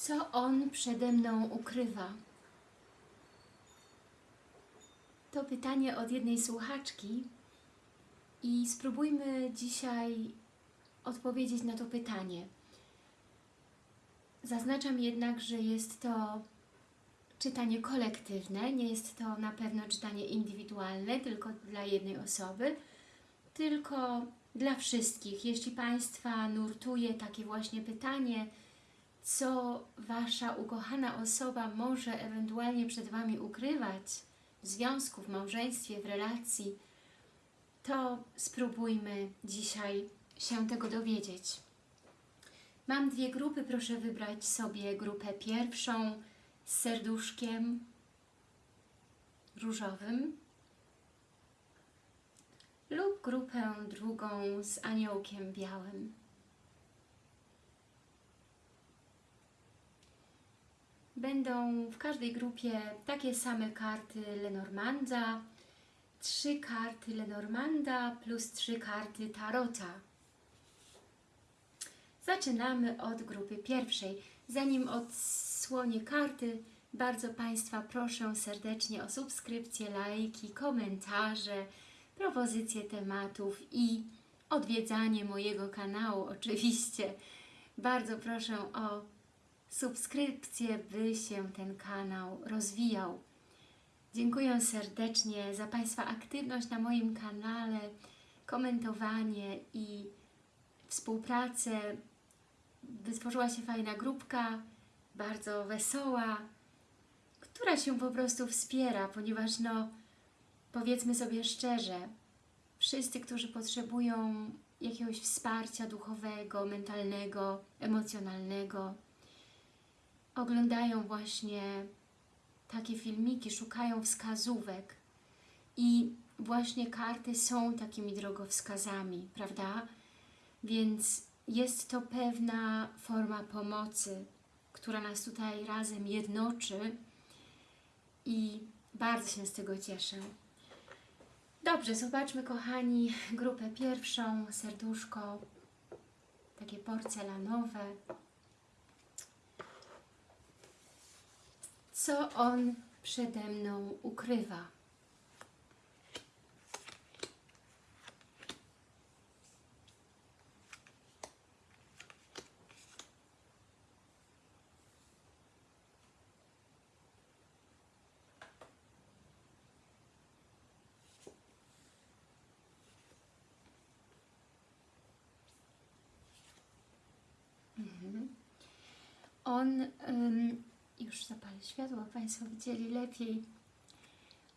Co on przede mną ukrywa? To pytanie od jednej słuchaczki i spróbujmy dzisiaj odpowiedzieć na to pytanie. Zaznaczam jednak, że jest to czytanie kolektywne, nie jest to na pewno czytanie indywidualne, tylko dla jednej osoby, tylko dla wszystkich. Jeśli Państwa nurtuje takie właśnie pytanie, co Wasza ukochana osoba może ewentualnie przed Wami ukrywać w związku, w małżeństwie, w relacji, to spróbujmy dzisiaj się tego dowiedzieć. Mam dwie grupy, proszę wybrać sobie grupę pierwszą z serduszkiem różowym lub grupę drugą z aniołkiem białym. Będą w każdej grupie takie same karty Lenormanda, trzy karty Lenormanda plus trzy karty Tarota. Zaczynamy od grupy pierwszej. Zanim odsłonię karty, bardzo Państwa proszę serdecznie o subskrypcję, lajki, komentarze, propozycje tematów i odwiedzanie mojego kanału oczywiście. Bardzo proszę o subskrypcję, by się ten kanał rozwijał. Dziękuję serdecznie za Państwa aktywność na moim kanale, komentowanie i współpracę. Wytworzyła się fajna grupka, bardzo wesoła, która się po prostu wspiera, ponieważ no, powiedzmy sobie szczerze, wszyscy, którzy potrzebują jakiegoś wsparcia duchowego, mentalnego, emocjonalnego, oglądają właśnie takie filmiki, szukają wskazówek i właśnie karty są takimi drogowskazami, prawda? Więc jest to pewna forma pomocy, która nas tutaj razem jednoczy i bardzo się z tego cieszę. Dobrze, zobaczmy kochani grupę pierwszą, serduszko, takie porcelanowe. Co on przede mną ukrywa? On, ym, już zapalę światło, Państwo widzieli lepiej,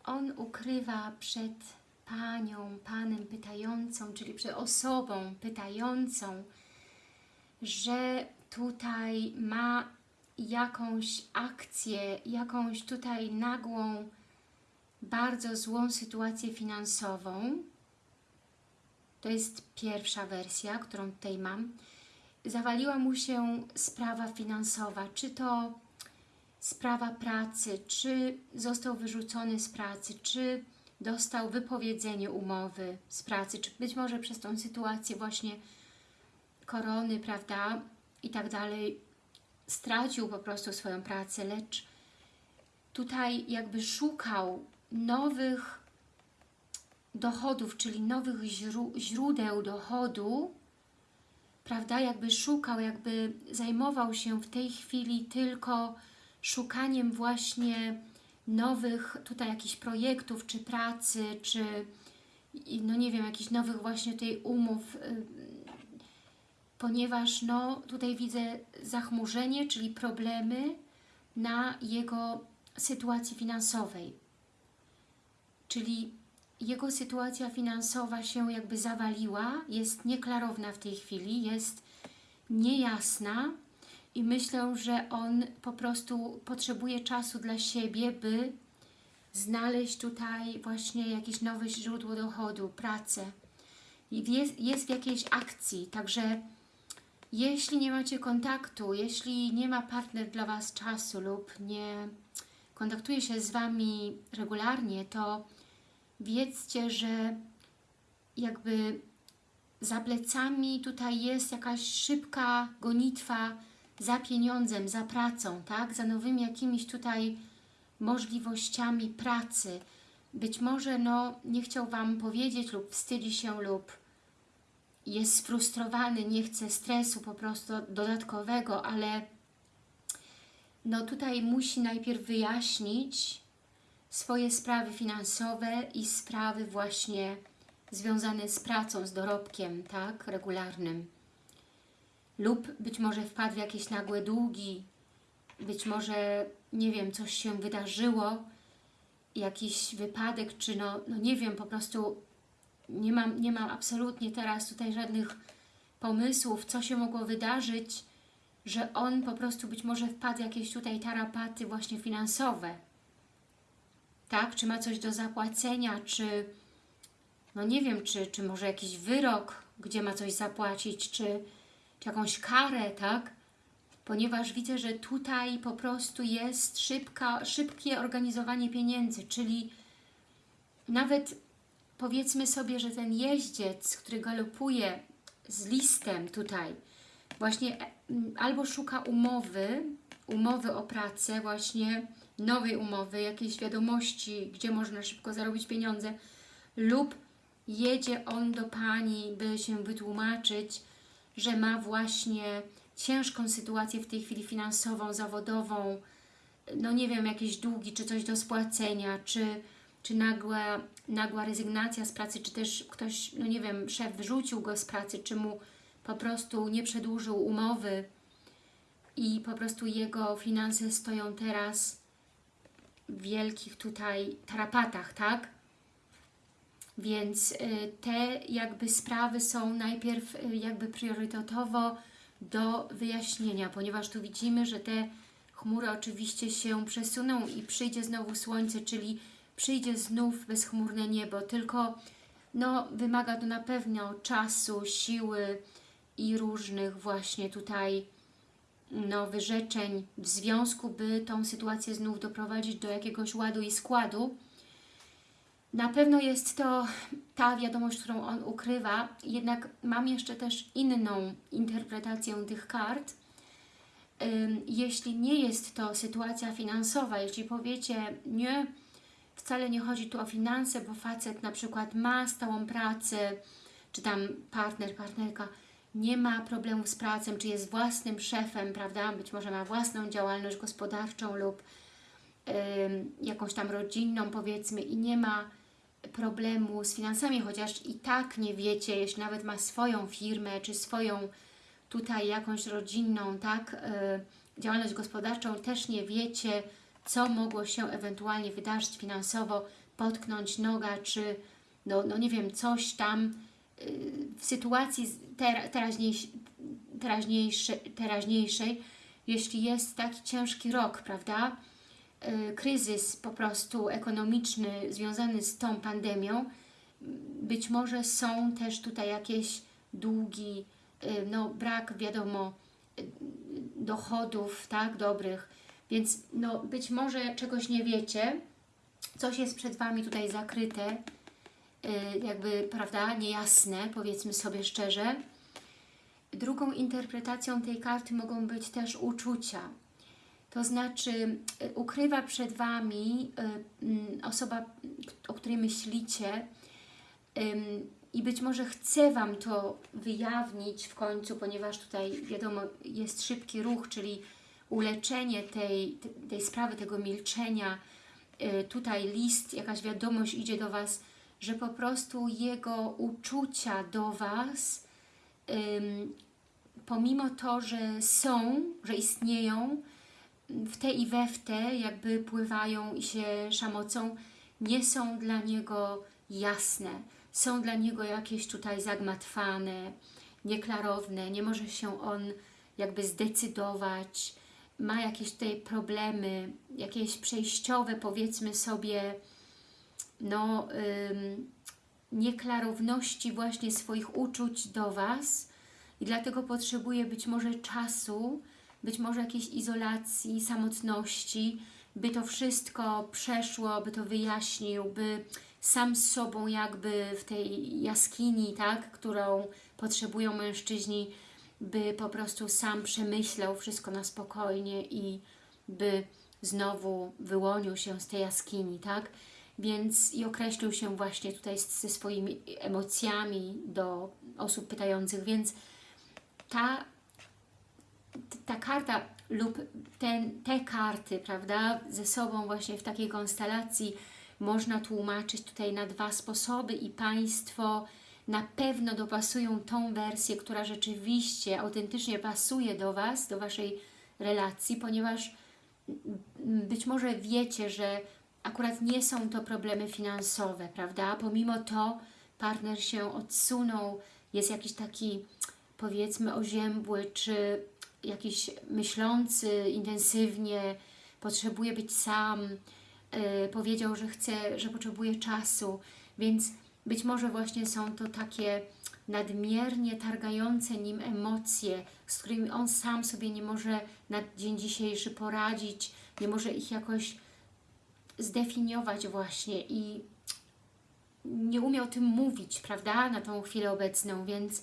on ukrywa przed panią, panem pytającą, czyli przed osobą pytającą, że tutaj ma jakąś akcję, jakąś tutaj nagłą, bardzo złą sytuację finansową. To jest pierwsza wersja, którą tutaj mam. Zawaliła mu się sprawa finansowa, czy to sprawa pracy, czy został wyrzucony z pracy, czy dostał wypowiedzenie umowy z pracy, czy być może przez tą sytuację właśnie korony, prawda, i tak dalej, stracił po prostu swoją pracę, lecz tutaj jakby szukał nowych dochodów, czyli nowych źródeł dochodu, prawda, jakby szukał, jakby zajmował się w tej chwili tylko szukaniem właśnie nowych tutaj jakichś projektów, czy pracy, czy no nie wiem, jakichś nowych właśnie tutaj umów, y, ponieważ no tutaj widzę zachmurzenie, czyli problemy na jego sytuacji finansowej. Czyli jego sytuacja finansowa się jakby zawaliła, jest nieklarowna w tej chwili, jest niejasna i myślę, że on po prostu potrzebuje czasu dla siebie, by znaleźć tutaj właśnie jakieś nowe źródło dochodu, pracę. Jest, jest w jakiejś akcji, także jeśli nie macie kontaktu, jeśli nie ma partner dla Was czasu lub nie kontaktuje się z Wami regularnie, to wiedzcie, że jakby za plecami tutaj jest jakaś szybka gonitwa za pieniądzem, za pracą, tak? Za nowymi jakimiś tutaj możliwościami pracy. Być może no, nie chciał Wam powiedzieć lub wstydzi się lub jest sfrustrowany, nie chce stresu po prostu dodatkowego, ale no tutaj musi najpierw wyjaśnić swoje sprawy finansowe i sprawy właśnie związane z pracą, z dorobkiem, tak, regularnym. Lub być może wpadł w jakieś nagłe długi, być może, nie wiem, coś się wydarzyło, jakiś wypadek, czy no, no nie wiem, po prostu nie mam, nie mam absolutnie teraz tutaj żadnych pomysłów, co się mogło wydarzyć, że on po prostu być może wpadł w jakieś tutaj tarapaty właśnie finansowe. Tak? Czy ma coś do zapłacenia, czy no nie wiem, czy, czy może jakiś wyrok, gdzie ma coś zapłacić, czy, jakąś karę, tak? Ponieważ widzę, że tutaj po prostu jest szybka, szybkie organizowanie pieniędzy, czyli nawet powiedzmy sobie, że ten jeździec, który galopuje z listem tutaj, właśnie e, albo szuka umowy, umowy o pracę, właśnie nowej umowy, jakiejś wiadomości, gdzie można szybko zarobić pieniądze, lub jedzie on do Pani, by się wytłumaczyć, że ma właśnie ciężką sytuację w tej chwili finansową, zawodową, no nie wiem, jakieś długi, czy coś do spłacenia, czy, czy nagła, nagła rezygnacja z pracy, czy też ktoś, no nie wiem, szef wyrzucił go z pracy, czy mu po prostu nie przedłużył umowy i po prostu jego finanse stoją teraz w wielkich tutaj tarapatach, tak? Więc y, te jakby sprawy są najpierw y, jakby priorytetowo do wyjaśnienia, ponieważ tu widzimy, że te chmury oczywiście się przesuną i przyjdzie znowu słońce, czyli przyjdzie znów bezchmurne niebo, tylko no, wymaga to na pewno czasu, siły i różnych właśnie tutaj no, wyrzeczeń w związku, by tą sytuację znów doprowadzić do jakiegoś ładu i składu. Na pewno jest to ta wiadomość, którą on ukrywa, jednak mam jeszcze też inną interpretację tych kart. Jeśli nie jest to sytuacja finansowa, jeśli powiecie, nie, wcale nie chodzi tu o finanse, bo facet na przykład ma stałą pracę, czy tam partner, partnerka nie ma problemów z pracą, czy jest własnym szefem, prawda, być może ma własną działalność gospodarczą lub jakąś tam rodzinną powiedzmy i nie ma problemu z finansami, chociaż i tak nie wiecie, jeśli nawet ma swoją firmę, czy swoją tutaj jakąś rodzinną, tak, y, działalność gospodarczą, też nie wiecie, co mogło się ewentualnie wydarzyć finansowo, potknąć noga, czy no, no nie wiem, coś tam y, w sytuacji ter, teraźniejszej, teraźniejszej, jeśli jest taki ciężki rok, prawda, kryzys po prostu ekonomiczny związany z tą pandemią, być może są też tutaj jakieś długi, y, no brak wiadomo y, dochodów, tak, dobrych, więc no być może czegoś nie wiecie, coś jest przed Wami tutaj zakryte, jakby, prawda, niejasne, powiedzmy sobie szczerze. Drugą interpretacją tej karty mogą być też uczucia, to znaczy y, ukrywa przed Wami y, mm, osoba, o której myślicie i być może chce Wam to wyjawnić w końcu, ponieważ tutaj wiadomo jest szybki ruch, czyli uleczenie tej, tej sprawy, tego milczenia. Y, tutaj list, jakaś wiadomość idzie do Was, że po prostu jego uczucia do Was, pomimo to, że są, że istnieją, w te i we w te jakby pływają i się szamocą, nie są dla niego jasne. Są dla niego jakieś tutaj zagmatwane, nieklarowne, nie może się on jakby zdecydować, ma jakieś tutaj problemy, jakieś przejściowe powiedzmy sobie, no ym, nieklarowności właśnie swoich uczuć do Was. I dlatego potrzebuje być może czasu, być może jakiejś izolacji, samotności, by to wszystko przeszło, by to wyjaśnił, by sam z sobą jakby w tej jaskini, tak, którą potrzebują mężczyźni, by po prostu sam przemyślał wszystko na spokojnie i by znowu wyłonił się z tej jaskini, tak? Więc i określił się właśnie tutaj ze swoimi emocjami do osób pytających, więc ta, ta karta lub ten, te karty, prawda, ze sobą właśnie w takiej konstelacji można tłumaczyć tutaj na dwa sposoby i Państwo na pewno dopasują tą wersję, która rzeczywiście autentycznie pasuje do Was, do Waszej relacji, ponieważ być może wiecie, że akurat nie są to problemy finansowe, prawda? Pomimo to partner się odsunął, jest jakiś taki powiedzmy oziębły, czy jakiś myślący intensywnie, potrzebuje być sam, yy, powiedział, że chce, że potrzebuje czasu, więc być może właśnie są to takie nadmiernie targające nim emocje, z którymi on sam sobie nie może na dzień dzisiejszy poradzić, nie może ich jakoś zdefiniować właśnie i nie umie o tym mówić, prawda, na tą chwilę obecną, więc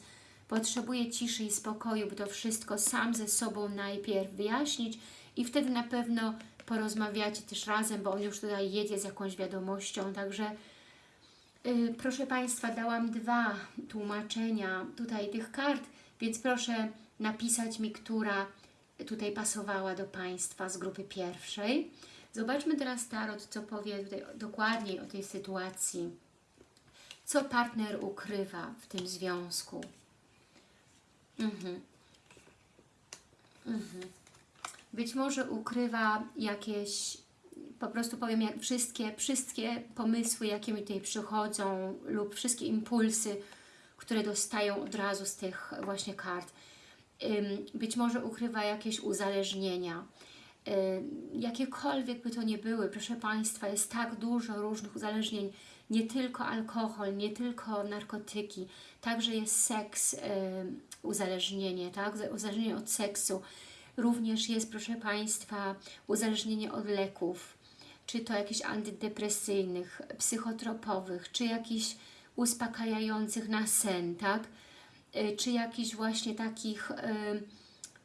potrzebuje ciszy i spokoju, by to wszystko sam ze sobą najpierw wyjaśnić i wtedy na pewno porozmawiacie też razem, bo on już tutaj jedzie z jakąś wiadomością, także yy, proszę Państwa, dałam dwa tłumaczenia tutaj tych kart, więc proszę napisać mi, która tutaj pasowała do Państwa z grupy pierwszej. Zobaczmy teraz Tarot, co powie tutaj dokładniej o tej sytuacji. Co partner ukrywa w tym związku? Mhm. Mhm. Być może ukrywa jakieś, po prostu powiem, jak wszystkie, wszystkie pomysły, jakie mi tutaj przychodzą lub wszystkie impulsy, które dostają od razu z tych właśnie kart. Być może ukrywa jakieś uzależnienia. Jakiekolwiek by to nie były, proszę Państwa, jest tak dużo różnych uzależnień, nie tylko alkohol, nie tylko narkotyki, także jest seks, ym, uzależnienie, tak? uzależnienie od seksu, również jest, proszę Państwa, uzależnienie od leków, czy to jakichś antydepresyjnych, psychotropowych, czy jakichś uspokajających na sen, tak? Y, czy jakichś właśnie takich y,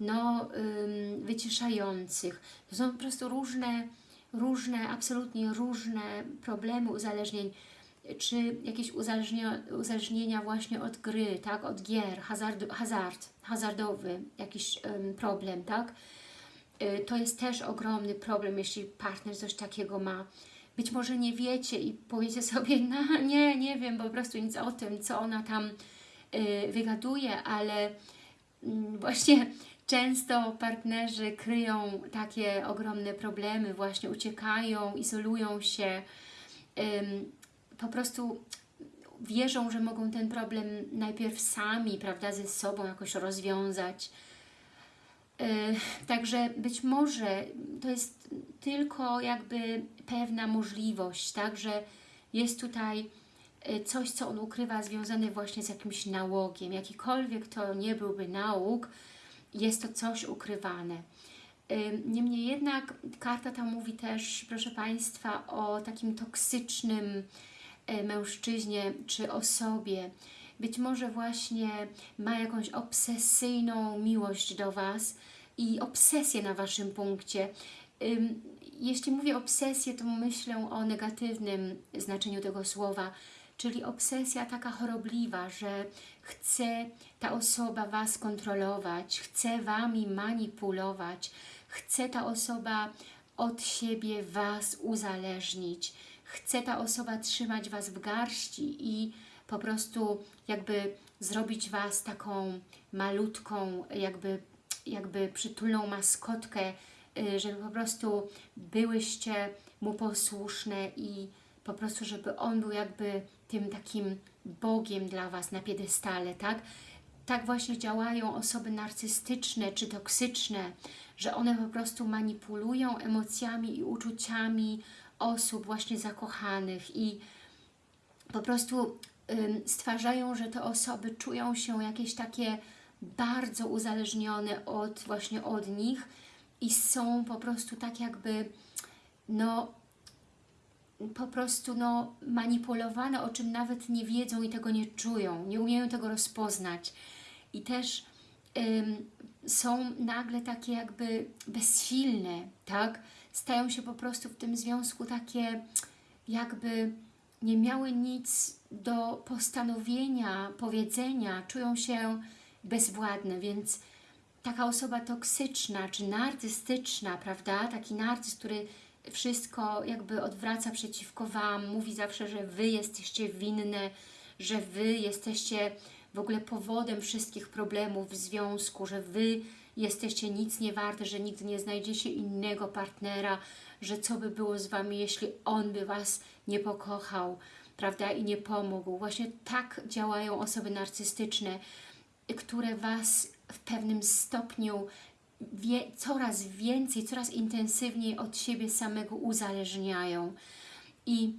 no, wyciszających. To są po prostu różne, różne, absolutnie różne problemy uzależnień, czy jakieś uzależnienia, uzależnienia właśnie od gry, tak, od gier, hazard, hazard hazardowy jakiś ym, problem, tak. Y, To jest też ogromny problem, jeśli partner coś takiego ma. Być może nie wiecie i powiecie sobie, no nie, nie wiem po prostu nic o tym, co ona tam y, wygaduje, ale mm, właśnie często partnerzy kryją takie ogromne problemy, właśnie uciekają, izolują się, po prostu wierzą, że mogą ten problem najpierw sami, prawda, ze sobą jakoś rozwiązać. Yy, Także być może to jest tylko jakby pewna możliwość, tak, że jest tutaj y, coś, co on ukrywa związane właśnie z jakimś nałogiem. Jakikolwiek to nie byłby nałóg, jest to coś ukrywane. Ym, Niemniej jednak karta ta mówi też, proszę Państwa, o takim toksycznym e, mężczyźnie czy osobie. Być może właśnie ma jakąś obsesyjną miłość do Was i obsesję na Waszym punkcie. Jeśli mówię obsesję, to myślę o negatywnym znaczeniu tego słowa, czyli obsesja taka chorobliwa, że chce ta osoba Was kontrolować, chce Wami manipulować, chce ta osoba od siebie Was uzależnić, chce ta osoba trzymać Was w garści i po prostu jakby zrobić Was taką malutką, jakby, jakby przytulną maskotkę, y, żeby po prostu byłyście Mu posłuszne i po prostu, żeby On był jakby tym takim Bogiem dla Was na piedestale, tak? Tak właśnie działają osoby narcystyczne czy toksyczne, że one po prostu manipulują emocjami i uczuciami osób właśnie zakochanych i po prostu stwarzają, że te osoby czują się jakieś takie bardzo uzależnione od właśnie od nich i są po prostu tak jakby no po prostu no, manipulowane, o czym nawet nie wiedzą i tego nie czują, nie umieją tego rozpoznać. I też ym, są nagle takie jakby bezsilne, tak? Stają się po prostu w tym związku takie jakby nie miały nic do postanowienia, powiedzenia, czują się bezwładne, więc taka osoba toksyczna czy narcystyczna, prawda? Taki narcyz, który wszystko jakby odwraca przeciwko Wam, mówi zawsze, że Wy jesteście winne, że Wy jesteście w ogóle powodem wszystkich problemów w związku, że Wy jesteście nic nie warte, że nigdy nie znajdziecie innego partnera, że co by było z Wami, jeśli on by Was nie pokochał, prawda, i nie pomógł. Właśnie tak działają osoby narcystyczne, które Was w pewnym stopniu wie, coraz więcej, coraz intensywniej od siebie samego uzależniają. I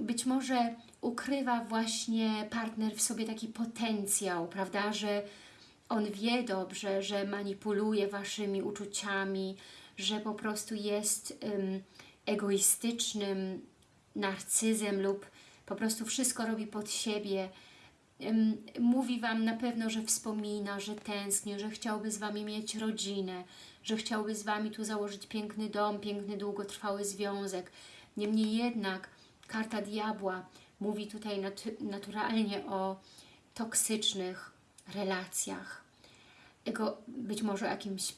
być może ukrywa właśnie partner w sobie taki potencjał, prawda, że on wie dobrze, że manipuluje Waszymi uczuciami, że po prostu jest um, egoistycznym narcyzem lub po prostu wszystko robi pod siebie. Um, mówi Wam na pewno, że wspomina, że tęskni, że chciałby z Wami mieć rodzinę, że chciałby z Wami tu założyć piękny dom, piękny, długotrwały związek. Niemniej jednak karta diabła mówi tutaj nat naturalnie o toksycznych relacjach. Ego, być może jakimś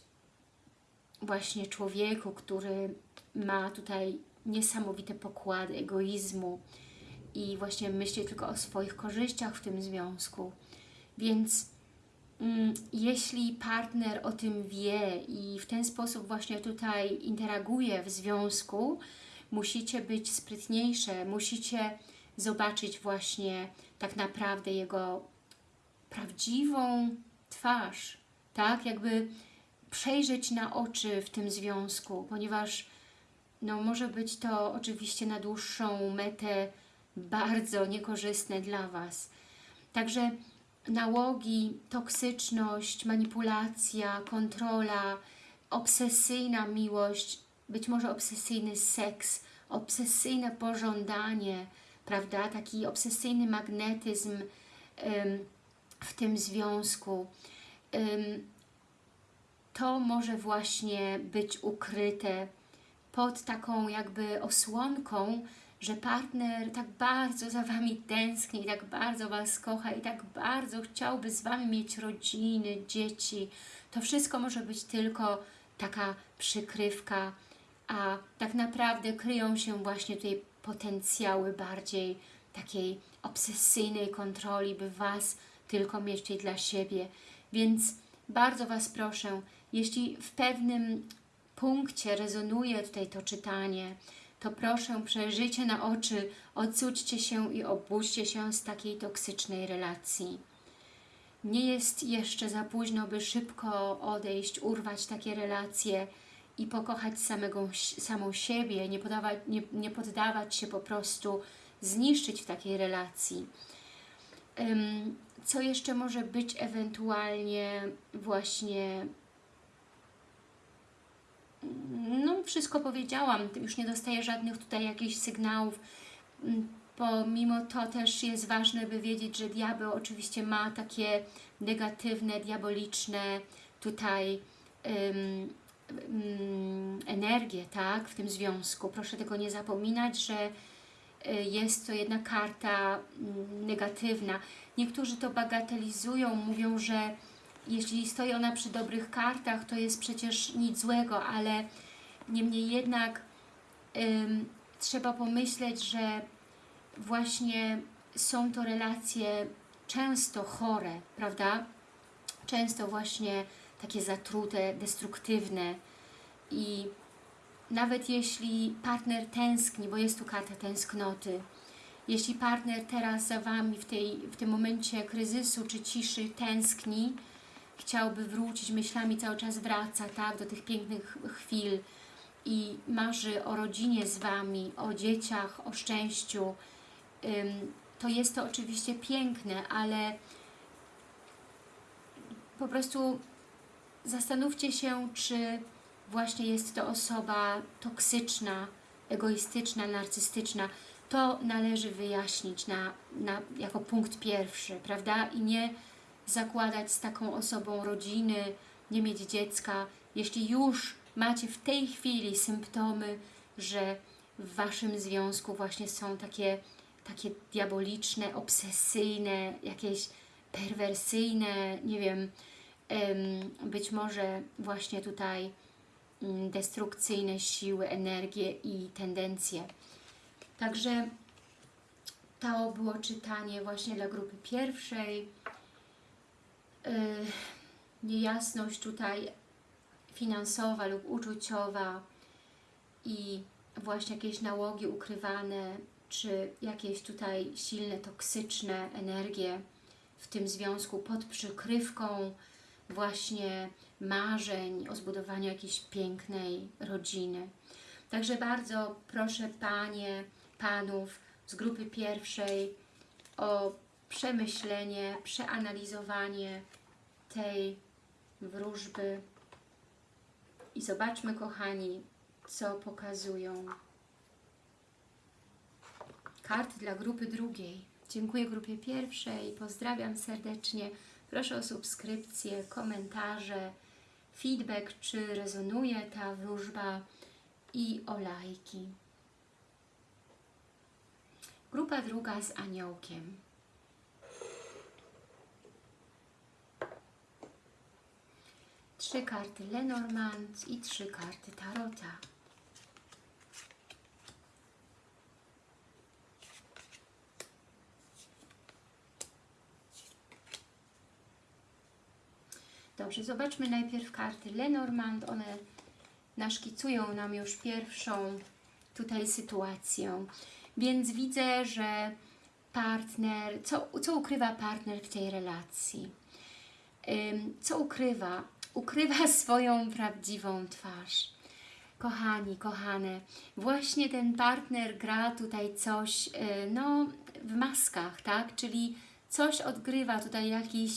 właśnie człowieku, który ma tutaj niesamowite pokłady egoizmu i właśnie myśli tylko o swoich korzyściach w tym związku. Więc mm, jeśli partner o tym wie i w ten sposób właśnie tutaj interaguje w związku, musicie być sprytniejsze, musicie zobaczyć właśnie tak naprawdę jego prawdziwą twarz, tak? Jakby przejrzeć na oczy w tym związku, ponieważ no, może być to oczywiście na dłuższą metę bardzo niekorzystne dla Was. Także nałogi, toksyczność, manipulacja, kontrola, obsesyjna miłość, być może obsesyjny seks, obsesyjne pożądanie, prawda? Taki obsesyjny magnetyzm w tym związku. To może właśnie być ukryte pod taką jakby osłonką, że partner tak bardzo za Wami tęskni, tak bardzo Was kocha i tak bardzo chciałby z Wami mieć rodziny, dzieci. To wszystko może być tylko taka przykrywka, a tak naprawdę kryją się właśnie tutaj potencjały bardziej takiej obsesyjnej kontroli, by Was tylko tutaj dla siebie. Więc bardzo Was proszę, jeśli w pewnym punkcie rezonuje tutaj to czytanie, to proszę przejrzyjcie na oczy, odsućcie się i obudźcie się z takiej toksycznej relacji. Nie jest jeszcze za późno, by szybko odejść, urwać takie relacje i pokochać samego, samą siebie, nie, podawać, nie, nie poddawać się po prostu zniszczyć w takiej relacji. Co jeszcze może być ewentualnie właśnie no wszystko powiedziałam, już nie dostaję żadnych tutaj jakichś sygnałów, pomimo to też jest ważne, by wiedzieć, że diabeł oczywiście ma takie negatywne, diaboliczne tutaj um, um, energie, tak, w tym związku. Proszę tego nie zapominać, że y, jest to jedna karta mm, negatywna. Niektórzy to bagatelizują, mówią, że jeśli stoi ona przy dobrych kartach, to jest przecież nic złego, ale niemniej jednak ym, trzeba pomyśleć, że właśnie są to relacje często chore, prawda? Często właśnie takie zatrute, destruktywne. I nawet jeśli partner tęskni, bo jest tu karta tęsknoty, jeśli partner teraz za Wami w, tej, w tym momencie kryzysu czy ciszy tęskni, chciałby wrócić, myślami cały czas wraca tak, do tych pięknych chwil. I marzy o rodzinie z Wami, o dzieciach, o szczęściu, to jest to oczywiście piękne, ale po prostu zastanówcie się, czy właśnie jest to osoba toksyczna, egoistyczna, narcystyczna. To należy wyjaśnić na, na, jako punkt pierwszy, prawda? I nie zakładać z taką osobą rodziny, nie mieć dziecka. Jeśli już macie w tej chwili symptomy, że w Waszym związku właśnie są takie, takie diaboliczne, obsesyjne, jakieś perwersyjne, nie wiem, em, być może właśnie tutaj mm, destrukcyjne siły, energie i tendencje. Także to było czytanie właśnie dla grupy pierwszej. Niejasność tutaj finansowa lub uczuciowa i właśnie jakieś nałogi ukrywane, czy jakieś tutaj silne, toksyczne energie w tym związku pod przykrywką właśnie marzeń o zbudowaniu jakiejś pięknej rodziny. Także bardzo proszę Panie, Panów z grupy pierwszej o przemyślenie, przeanalizowanie tej wróżby i zobaczmy, kochani, co pokazują karty dla grupy drugiej. Dziękuję grupie pierwszej, pozdrawiam serdecznie. Proszę o subskrypcję, komentarze, feedback, czy rezonuje ta wróżba i o lajki. Grupa druga z aniołkiem. Trzy karty Lenormand i trzy karty Tarota. Dobrze, zobaczmy najpierw karty Lenormand. One naszkicują nam już pierwszą tutaj sytuację. Więc widzę, że partner, co, co ukrywa partner w tej relacji? Co ukrywa? Ukrywa swoją prawdziwą twarz. Kochani, kochane, właśnie ten partner gra tutaj coś, y, no, w maskach, tak? Czyli coś odgrywa tutaj jakiś,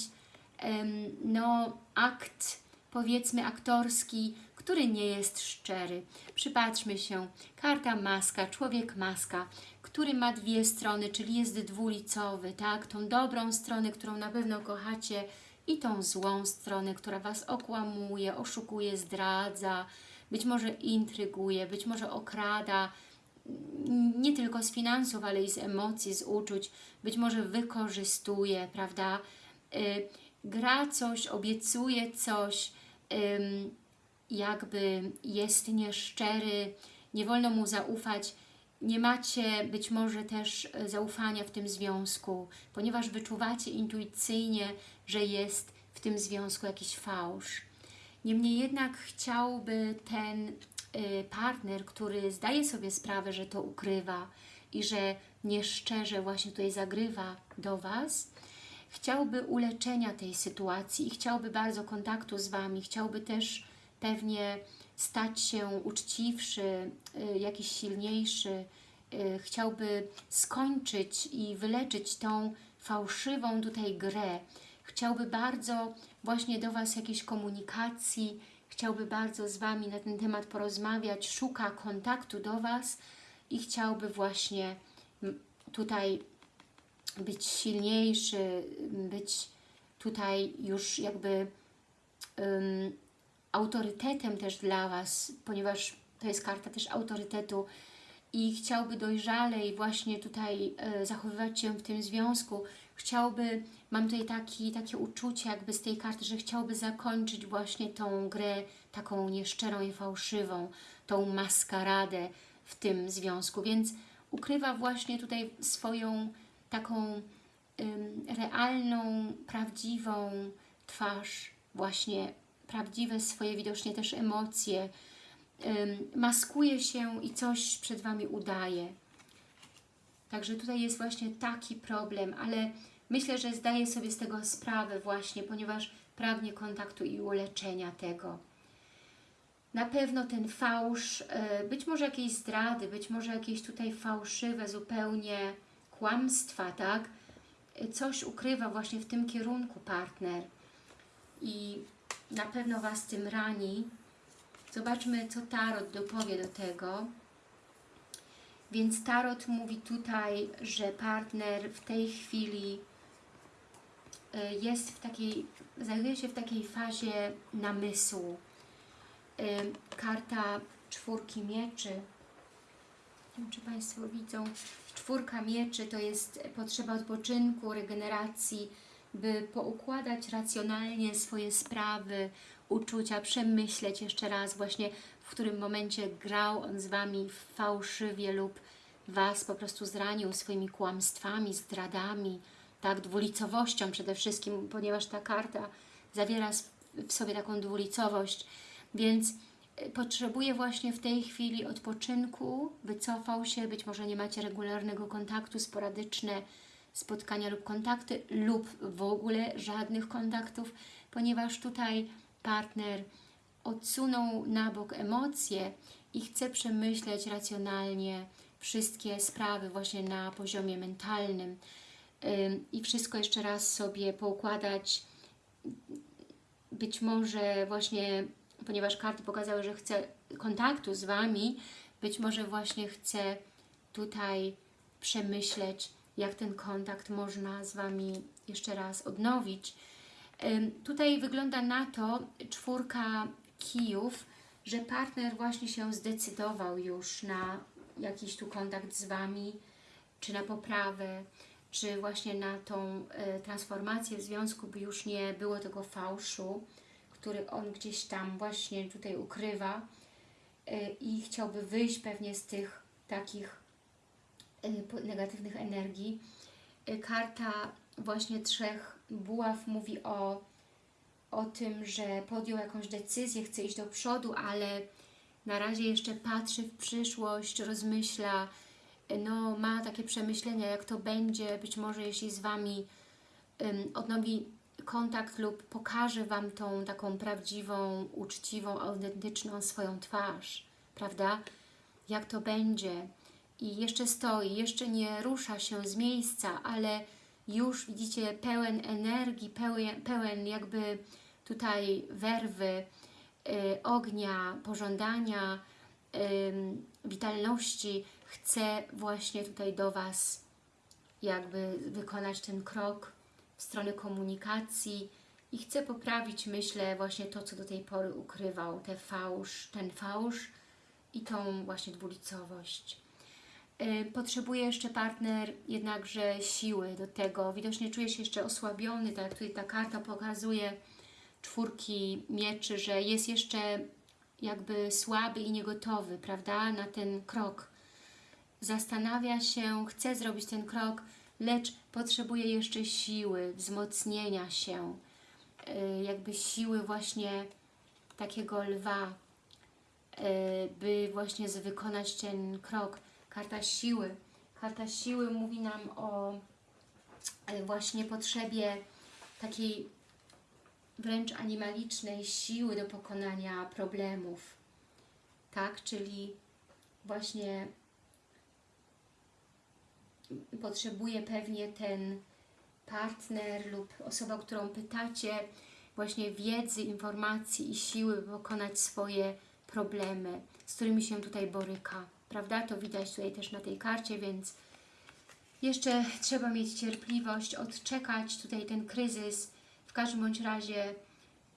no, akt, powiedzmy aktorski, który nie jest szczery. Przypatrzmy się, karta maska, człowiek maska, który ma dwie strony, czyli jest dwulicowy, tak? Tą dobrą stronę, którą na pewno kochacie i tą złą stronę, która Was okłamuje, oszukuje, zdradza, być może intryguje, być może okrada, nie tylko z finansów, ale i z emocji, z uczuć, być może wykorzystuje, prawda? Gra coś, obiecuje coś, jakby jest nieszczery, nie wolno mu zaufać, nie macie być może też e, zaufania w tym związku, ponieważ wyczuwacie intuicyjnie, że jest w tym związku jakiś fałsz. Niemniej jednak chciałby ten y, partner, który zdaje sobie sprawę, że to ukrywa i że nieszczerze właśnie tutaj zagrywa do Was, chciałby uleczenia tej sytuacji i chciałby bardzo kontaktu z Wami, chciałby też pewnie stać się uczciwszy, y, jakiś silniejszy, y, chciałby skończyć i wyleczyć tą fałszywą tutaj grę. Chciałby bardzo właśnie do Was jakiejś komunikacji, chciałby bardzo z Wami na ten temat porozmawiać, szuka kontaktu do Was i chciałby właśnie tutaj być silniejszy, być tutaj już jakby um, autorytetem też dla Was, ponieważ to jest karta też autorytetu i chciałby dojrzalej właśnie tutaj e, zachowywać się w tym związku, chciałby, mam tutaj taki, takie uczucie jakby z tej karty, że chciałby zakończyć właśnie tą grę taką nieszczerą i fałszywą, tą maskaradę w tym związku, więc ukrywa właśnie tutaj swoją taką realną, prawdziwą twarz, właśnie prawdziwe swoje widocznie też emocje, maskuje się i coś przed Wami udaje. Także tutaj jest właśnie taki problem, ale myślę, że zdaje sobie z tego sprawę właśnie, ponieważ pragnie kontaktu i uleczenia tego. Na pewno ten fałsz, e, być może jakieś zdrady, być może jakieś tutaj fałszywe zupełnie kłamstwa, tak? Coś ukrywa właśnie w tym kierunku partner i na pewno Was tym rani. Zobaczmy, co Tarot dopowie do tego. Więc Tarot mówi tutaj, że partner w tej chwili y, jest w takiej, znajduje się w takiej fazie namysłu. Y, Karta czwórki mieczy. Nie wiem, czy Państwo widzą. Czwórka mieczy to jest potrzeba odpoczynku, regeneracji, by poukładać racjonalnie swoje sprawy, uczucia, przemyśleć jeszcze raz właśnie, w którym momencie grał on z Wami fałszywie lub Was po prostu zranił swoimi kłamstwami, zdradami, tak, dwulicowością przede wszystkim, ponieważ ta karta zawiera w sobie taką dwulicowość, więc potrzebuje właśnie w tej chwili odpoczynku, wycofał się, być może nie macie regularnego kontaktu, sporadyczne spotkania lub kontakty, lub w ogóle żadnych kontaktów, ponieważ tutaj partner odsunął na bok emocje i chce przemyśleć racjonalnie wszystkie sprawy właśnie na poziomie mentalnym Ym, i wszystko jeszcze raz sobie poukładać. Być może właśnie, ponieważ karty pokazały, że chce kontaktu z Wami, być może właśnie chce tutaj przemyśleć, jak ten kontakt można z Wami jeszcze raz odnowić. Tutaj wygląda na to czwórka kijów, że partner właśnie się zdecydował już na jakiś tu kontakt z Wami, czy na poprawę, czy właśnie na tą e, transformację w związku, by już nie było tego fałszu, który on gdzieś tam właśnie tutaj ukrywa e, i chciałby wyjść pewnie z tych takich po- negatywnych energii. E, Karta właśnie trzech buław mówi o, o tym, że podjął jakąś decyzję, chce iść do przodu, ale na razie jeszcze patrzy w przyszłość, rozmyśla, no, ma takie przemyślenia, jak to będzie, być może jeśli z Wami odnowi kontakt lub pokaże Wam tą taką prawdziwą, uczciwą, autentyczną swoją twarz, prawda? Jak to będzie. I jeszcze stoi, jeszcze nie rusza się z miejsca, ale już widzicie pełen energii, pełen, pełen jakby tutaj werwy, y, ognia, pożądania, ym, witalności, chce właśnie tutaj do Was jakby wykonać ten krok w stronę komunikacji i chce poprawić, myślę, właśnie to, co do tej pory ukrywał, te fałsz, ten fałsz i tą właśnie dwulicowość. Y, Potrzebuje jeszcze partner jednakże siły do tego. Widocznie czuje się jeszcze osłabiony, tak jak tutaj ta karta pokazuje czwórki mieczy, że jest jeszcze jakby słaby i niegotowy, prawda, na ten krok. Zastanawia się, chce zrobić ten krok, lecz potrzebuje jeszcze siły, wzmocnienia się, y, jakby siły właśnie takiego lwa, y, by właśnie wykonać ten krok. Karta siły. Karta siły mówi nam o y, właśnie potrzebie takiej wręcz animalicznej siły do pokonania problemów. Tak, czyli właśnie potrzebuje pewnie ten partner lub osoba, którą pytacie, właśnie wiedzy, informacji i siły, by pokonać swoje problemy, z którymi się tutaj boryka. Prawda? To widać tutaj też na tej karcie, więc jeszcze trzeba mieć cierpliwość, odczekać tutaj ten kryzys. W każdym bądź razie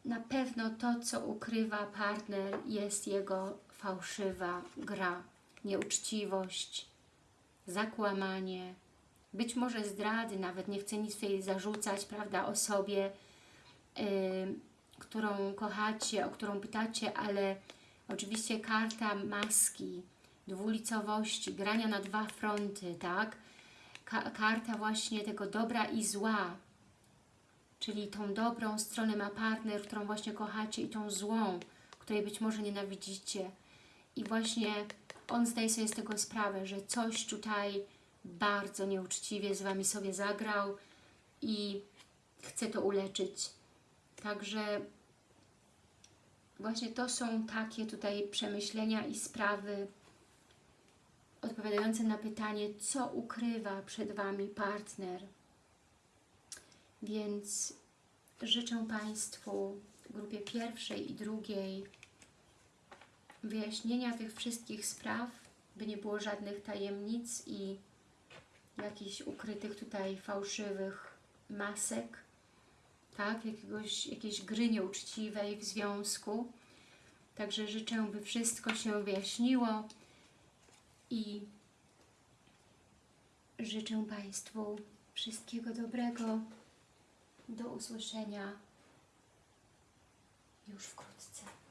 na pewno to, co ukrywa partner, jest jego fałszywa gra, nieuczciwość, zakłamanie, być może zdrady, nawet nie chcę nic tutaj zarzucać, prawda, osobie, którą kochacie, o którą pytacie, ale oczywiście karta maski, dwulicowości, grania na dwa fronty, tak? Ka karta właśnie tego dobra i zła, czyli tą dobrą stronę ma partner, którą właśnie kochacie i tą złą, której być może nienawidzicie. I właśnie on zdaje sobie z tego sprawę, że coś tutaj bardzo nieuczciwie z Wami sobie zagrał i chce to uleczyć. Także właśnie to są takie tutaj przemyślenia i sprawy odpowiadające na pytanie, co ukrywa przed Wami partner. Więc życzę Państwu, grupie pierwszej i drugiej, wyjaśnienia tych wszystkich spraw, by nie było żadnych tajemnic i jakichś ukrytych tutaj fałszywych masek, tak? Jakiegoś, jakiejś gry nieuczciwej w związku. Także życzę, by wszystko się wyjaśniło i życzę Państwu wszystkiego dobrego. Do usłyszenia już wkrótce.